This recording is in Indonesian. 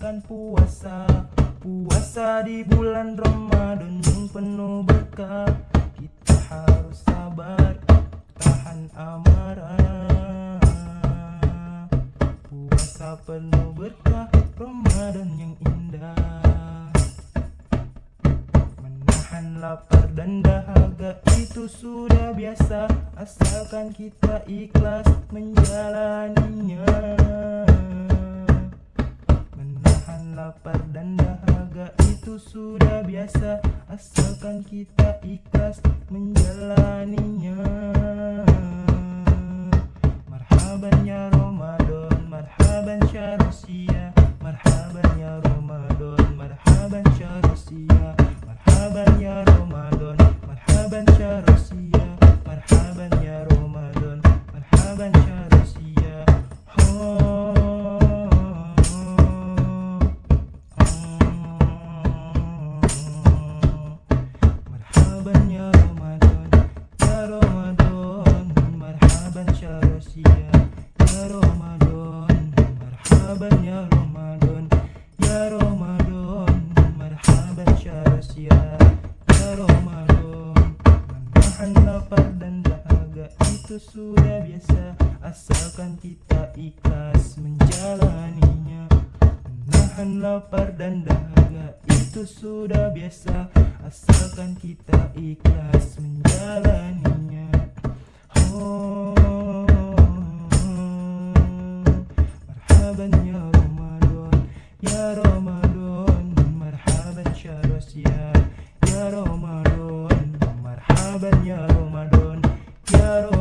menjalankan puasa Puasa di bulan Ramadan yang penuh berkah Kita harus sabar, tahan amarah. Puasa penuh berkah, Ramadan yang indah. Menahan lapar dan dahaga itu sudah biasa. Asalkan kita ikhlas menjalaninya dahaga itu sudah biasa Asalkan kita ikhlas menjalaninya. Marhaban ya Ramadan, marhaban Marhaban Ya Ramadan, ya Ramadan Marhaban syarusia, ya Ramadan Marhaban ya Ramadan, ya Ramadan Marhaban syarusia, ya Ramadan Menahan lapar dan dahaga itu sudah biasa Asalkan kita ikhlas menjalaninya. Menahan lapar dan dahaga itu sudah biasa. Asalkan kita ikhlas menjalaninya. Oh, oh. Marhaban ya Ramadan Ya Ramadan. Marhaban Syaros ya Ya Ramadan. Marhaban ya Ramadan Ya Ramadan.